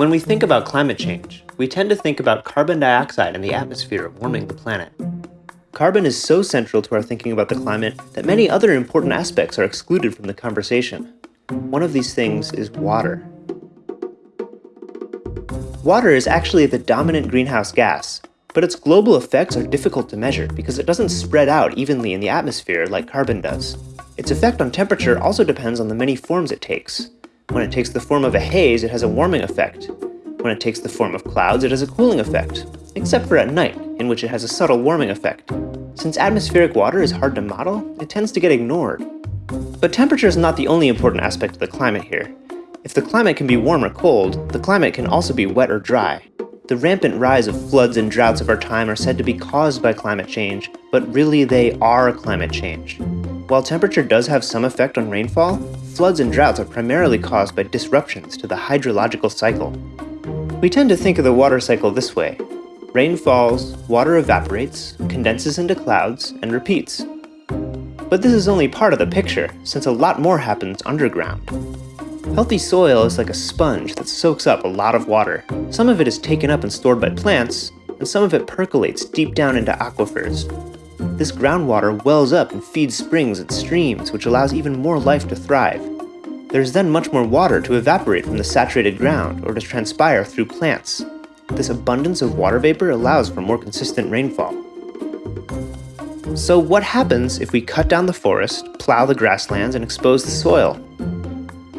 When we think about climate change, we tend to think about carbon dioxide in the atmosphere warming the planet. Carbon is so central to our thinking about the climate that many other important aspects are excluded from the conversation. One of these things is water. Water is actually the dominant greenhouse gas, but its global effects are difficult to measure because it doesn't spread out evenly in the atmosphere like carbon does. Its effect on temperature also depends on the many forms it takes. When it takes the form of a haze, it has a warming effect. When it takes the form of clouds, it has a cooling effect, except for at night, in which it has a subtle warming effect. Since atmospheric water is hard to model, it tends to get ignored. But temperature is not the only important aspect of the climate here. If the climate can be warm or cold, the climate can also be wet or dry. The rampant rise of floods and droughts of our time are said to be caused by climate change, but really they are climate change. While temperature does have some effect on rainfall, floods and droughts are primarily caused by disruptions to the hydrological cycle. We tend to think of the water cycle this way. Rain falls, water evaporates, condenses into clouds, and repeats. But this is only part of the picture, since a lot more happens underground. Healthy soil is like a sponge that soaks up a lot of water. Some of it is taken up and stored by plants, and some of it percolates deep down into aquifers, this groundwater wells up and feeds springs and streams, which allows even more life to thrive. There's then much more water to evaporate from the saturated ground or to transpire through plants. This abundance of water vapor allows for more consistent rainfall. So what happens if we cut down the forest, plow the grasslands, and expose the soil?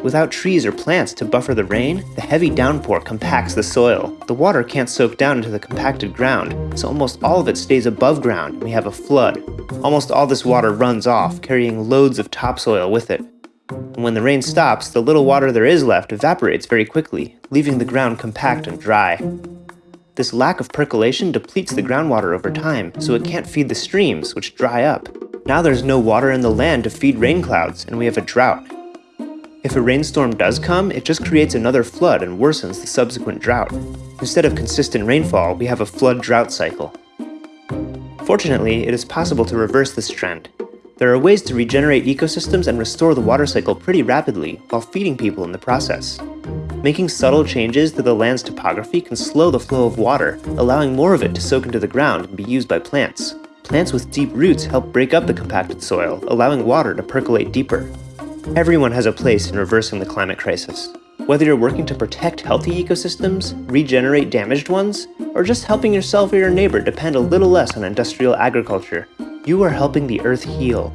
Without trees or plants to buffer the rain, the heavy downpour compacts the soil. The water can't soak down into the compacted ground, so almost all of it stays above ground and we have a flood. Almost all this water runs off, carrying loads of topsoil with it. And when the rain stops, the little water there is left evaporates very quickly, leaving the ground compact and dry. This lack of percolation depletes the groundwater over time, so it can't feed the streams, which dry up. Now there's no water in the land to feed rain clouds, and we have a drought. If a rainstorm does come, it just creates another flood and worsens the subsequent drought. Instead of consistent rainfall, we have a flood-drought cycle. Fortunately, it is possible to reverse this trend. There are ways to regenerate ecosystems and restore the water cycle pretty rapidly while feeding people in the process. Making subtle changes to the land's topography can slow the flow of water, allowing more of it to soak into the ground and be used by plants. Plants with deep roots help break up the compacted soil, allowing water to percolate deeper. Everyone has a place in reversing the climate crisis. Whether you're working to protect healthy ecosystems, regenerate damaged ones, or just helping yourself or your neighbor depend a little less on industrial agriculture, you are helping the Earth heal.